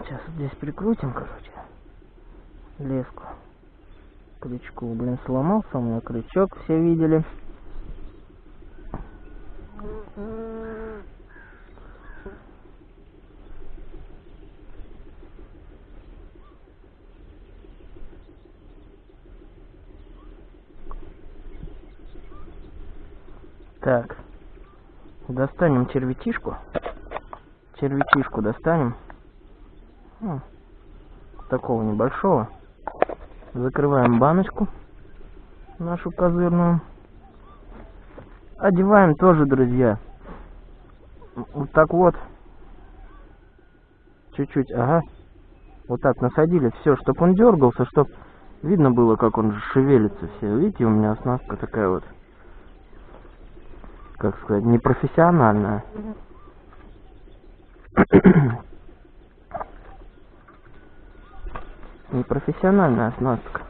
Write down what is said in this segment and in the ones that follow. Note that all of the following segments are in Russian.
Сейчас здесь прикрутим, короче. Леску. Крючку, блин, сломался у меня крючок, все видели. Так. Достанем червятишку. Червятишку достанем. Ну, такого небольшого. Закрываем баночку нашу козырную. Одеваем тоже, друзья. Вот так вот. Чуть-чуть, ага. Вот так насадили все, чтобы он дергался, чтобы видно было, как он шевелится все. Видите, у меня оснастка такая вот как сказать, непрофессиональная. Непрофессиональная оснастка.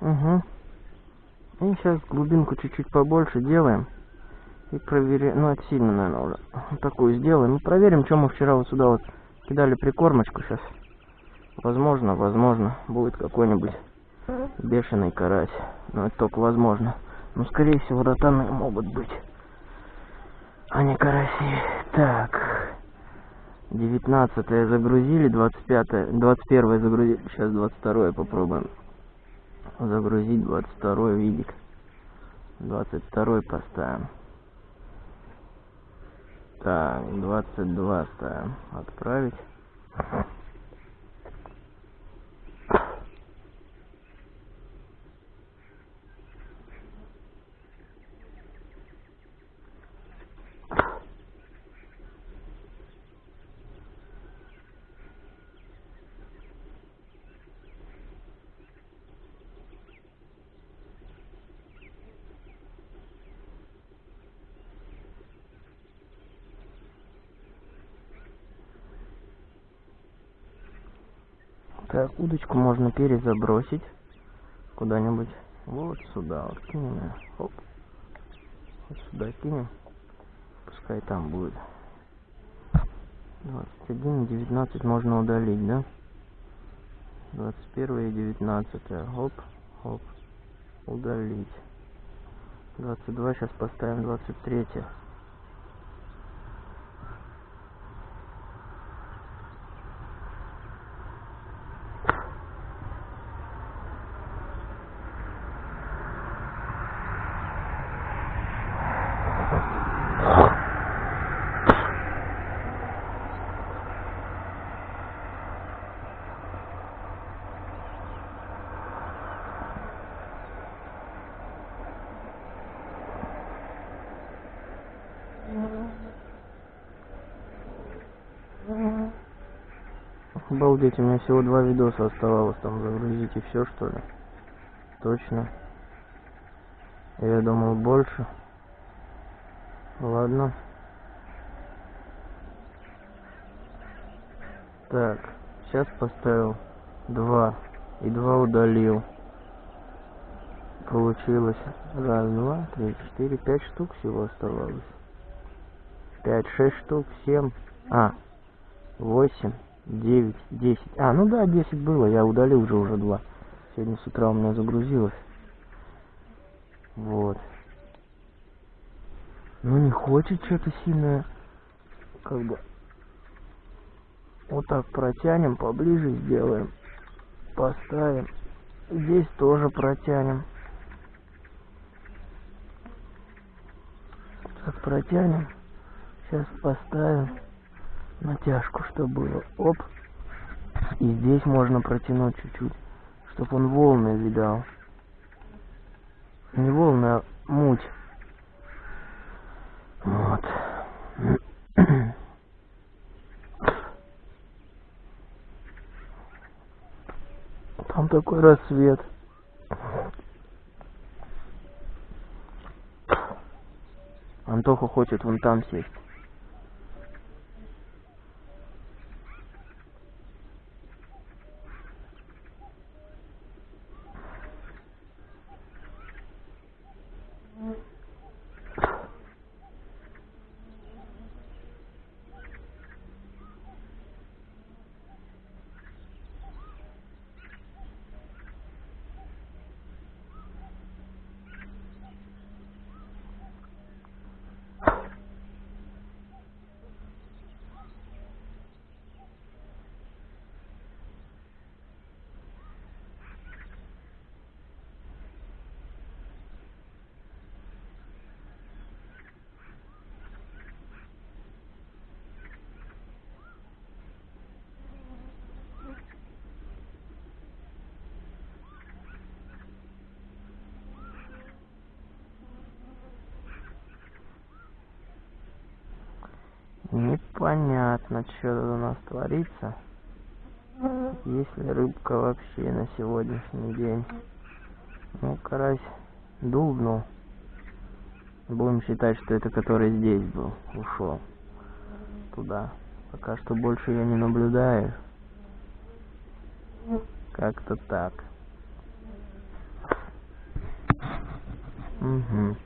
Угу. И сейчас глубинку чуть-чуть побольше делаем. И проверяем. Ну, это сильно, наверное, уже. Такую сделаем. И проверим, что мы вчера вот сюда вот кидали прикормочку сейчас. Возможно, возможно, будет какой-нибудь бешеный карась. Но это только возможно. Но, скорее всего, ротаны могут быть. А не караси. Так. 19 загрузили, 25 21 загрузили. Сейчас 22 попробуем. Загрузить 22 видик. 22 поставим. Так, 22 ставим. Отправить. Так, удочку можно перезабросить куда-нибудь. Вот сюда вот кинем. Оп. Вот сюда кинем. Пускай там будет. 21 19 можно удалить, да? 21 и 19. Оп, оп. Удалить. 22 сейчас поставим 23. Обалдеть, у меня всего два видоса оставалось там загрузить и все что ли? Точно. Я думал больше. Ладно. Так, сейчас поставил два и два удалил. Получилось раз, два, три, четыре, пять штук всего оставалось. Пять, шесть штук, семь, а, восемь, девять, десять. А, ну да, десять было, я удалил уже уже два. Сегодня с утра у меня загрузилось. Вот. Ну не хочет что-то сильно, как бы. Вот так протянем, поближе сделаем. Поставим. Здесь тоже протянем. Так протянем. Сейчас поставим натяжку, чтобы было. Оп. И здесь можно протянуть чуть-чуть, чтобы он волны видал. Не волны, а муть. Вот. Там такой рассвет. Антоха хочет вон там сесть. Непонятно, что тут у нас творится. Есть ли рыбка вообще на сегодняшний день? Ну, карась дубнул. Будем считать, что это который здесь был, ушел туда. Пока что больше я не наблюдаю. Как-то так. Угу.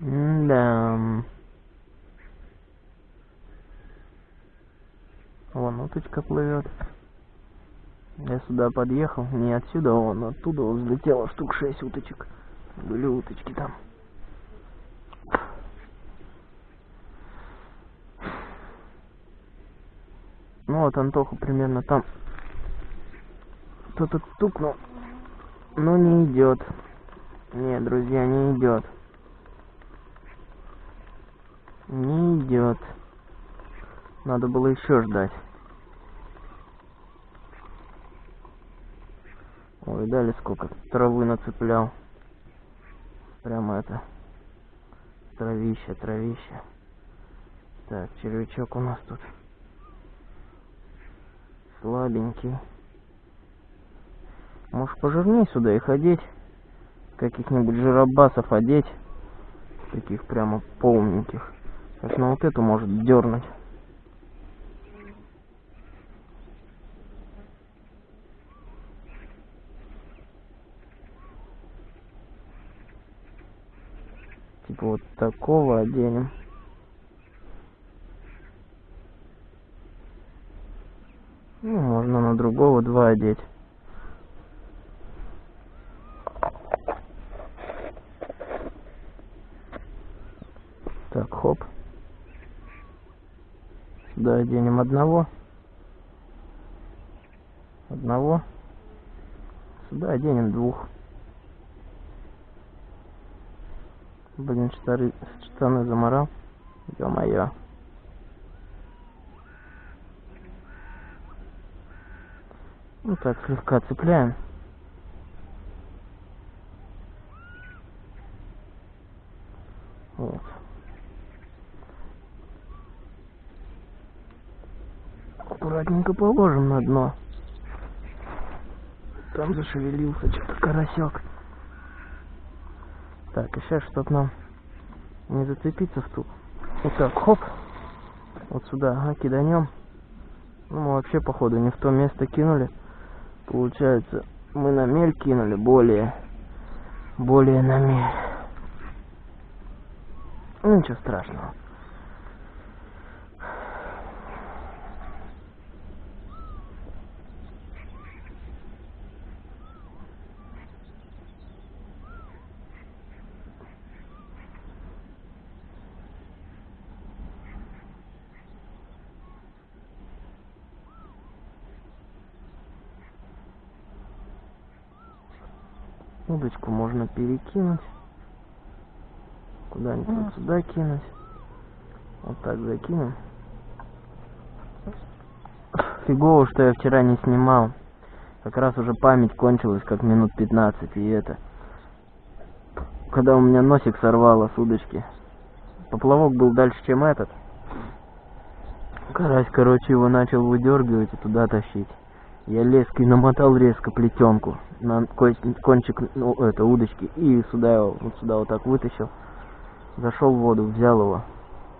Да. Вон уточка плывет. Я сюда подъехал, не отсюда, вон оттуда взлетело штук шесть уточек. Были уточки там. Ну вот Антоха примерно там. Кто-то тукнул, но не идет. Нет, друзья, не идет. Не идет. Надо было еще ждать. Ой, дали сколько травы нацеплял. Прямо это. Травище, травище. Так, червячок у нас тут. Слабенький. Может пожирнее сюда их одеть? Каких-нибудь жиробасов одеть? Таких прямо полненьких. Сейчас на вот эту может дернуть. Типа вот такого оденем. Ну, можно на другого два одеть. Так, хоп. Сюда оденем одного. Одного. Сюда оденем двух. Блин, штаны, штаны заморал. Ё-моё. Ну так, слегка цепляем. Вот. аккуратненько положим на дно. Там зашевелился что-то карасек. Так, и сейчас, чтоб нам не зацепиться в ту. Вот так, хоп. Вот сюда, ага, киданем. Ну, мы вообще, походу, не в то место кинули. Получается, мы на мель кинули более. Более на мель. Ну, ничего страшного. Удочку можно перекинуть. Куда-нибудь вот сюда кинуть. Вот так закинем. Фигово, что я вчера не снимал. Как раз уже память кончилась, как минут 15, и это... Когда у меня носик сорвало с удочки. Поплавок был дальше, чем этот. Карась, короче, его начал выдергивать и туда тащить. Я леской намотал резко плетенку на ко- кончик ну, это, удочки и сюда его, вот сюда вот так вытащил. Зашел в воду, взял его.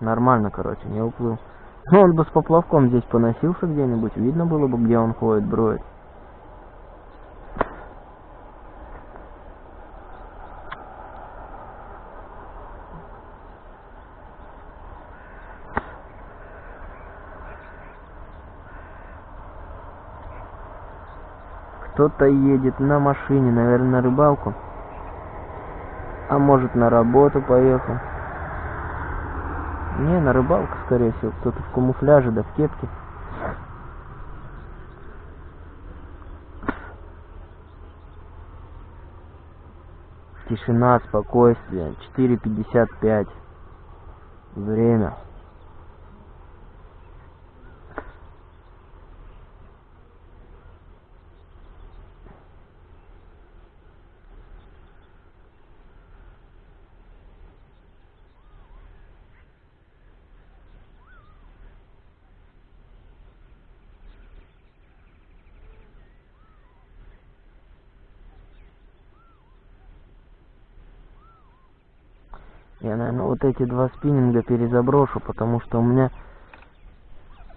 Нормально, короче, не уплыл. Ну, он бы с поплавком здесь поносился где-нибудь, видно было бы, где он ходит, броет. Кто-то едет на машине, наверное, на рыбалку. А может, на работу поехал. Не, на рыбалку, скорее всего. Кто-то в камуфляже, да в кепке. Тишина, спокойствие. 4.55. Время. Я, наверное, вот эти два спиннинга перезаброшу, потому что у меня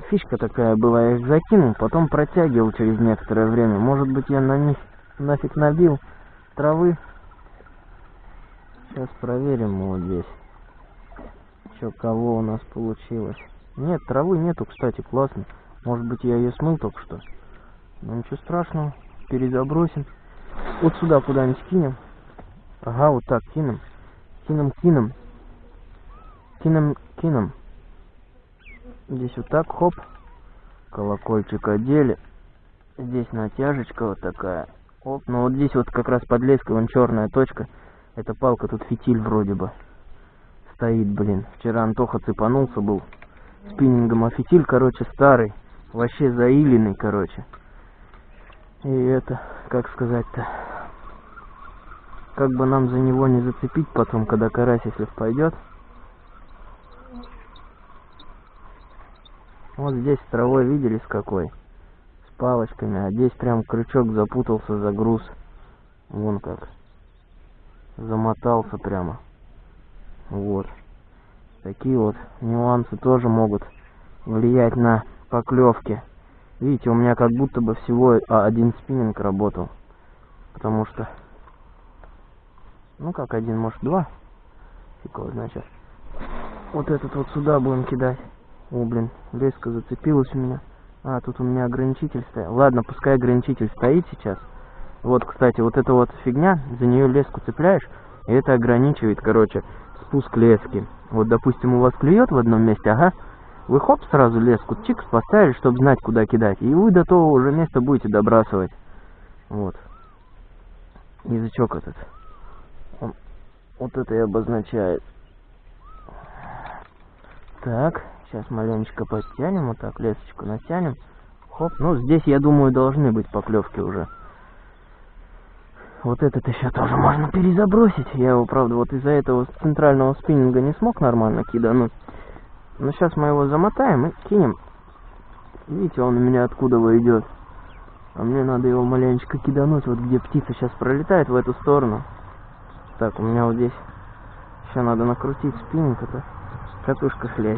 фишка такая была, я их закинул, потом протягивал через некоторое время. Может быть, я на них нафиг набил травы. Сейчас проверим вот здесь. Чё, кого у нас получилось. Нет, травы нету, кстати, классно. Может быть, я ее смыл только что. Ну, ничего страшного, перезабросим. Вот сюда куда-нибудь кинем. Ага, вот так кинем кинем, кинем. Кинем, кинем. Здесь вот так, хоп. Колокольчик одели. Здесь натяжечка вот такая. Оп, ну вот здесь вот как раз под леской, вон черная точка. Эта палка, тут фитиль вроде бы. Стоит, блин. Вчера Антоха цепанулся был. Спиннингом, а фитиль, короче, старый. Вообще заиленный, короче. И это, как сказать-то как бы нам за него не зацепить потом, когда карась, если пойдет. Вот здесь травой видели с какой? С палочками, а здесь прям крючок запутался за груз. Вон как. Замотался прямо. Вот. Такие вот нюансы тоже могут влиять на поклевки. Видите, у меня как будто бы всего а, один спиннинг работал. Потому что ну как один, может два. Фиг знает Вот этот вот сюда будем кидать. О, блин, леска зацепилась у меня. А, тут у меня ограничитель стоял. Ладно, пускай ограничитель стоит сейчас. Вот, кстати, вот эта вот фигня, за нее леску цепляешь, и это ограничивает, короче, спуск лески. Вот, допустим, у вас клюет в одном месте, ага, вы хоп, сразу леску чикс поставили, чтобы знать, куда кидать, и вы до того уже места будете добрасывать. Вот. Язычок этот. Вот это и обозначает. Так, сейчас маленечко подтянем, вот так лесочку натянем. Хоп, ну здесь, я думаю, должны быть поклевки уже. Вот этот еще тоже можно перезабросить. Я его, правда, вот из-за этого центрального спиннинга не смог нормально кидануть. Но сейчас мы его замотаем и кинем. Видите, он у меня откуда идет. А мне надо его маленечко кидануть, вот где птица сейчас пролетает в эту сторону. Так, у меня вот здесь еще надо накрутить спиннинг, это катушка слезет.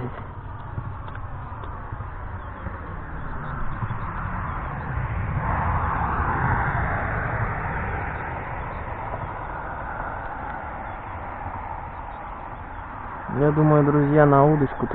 Я думаю, друзья, на удочку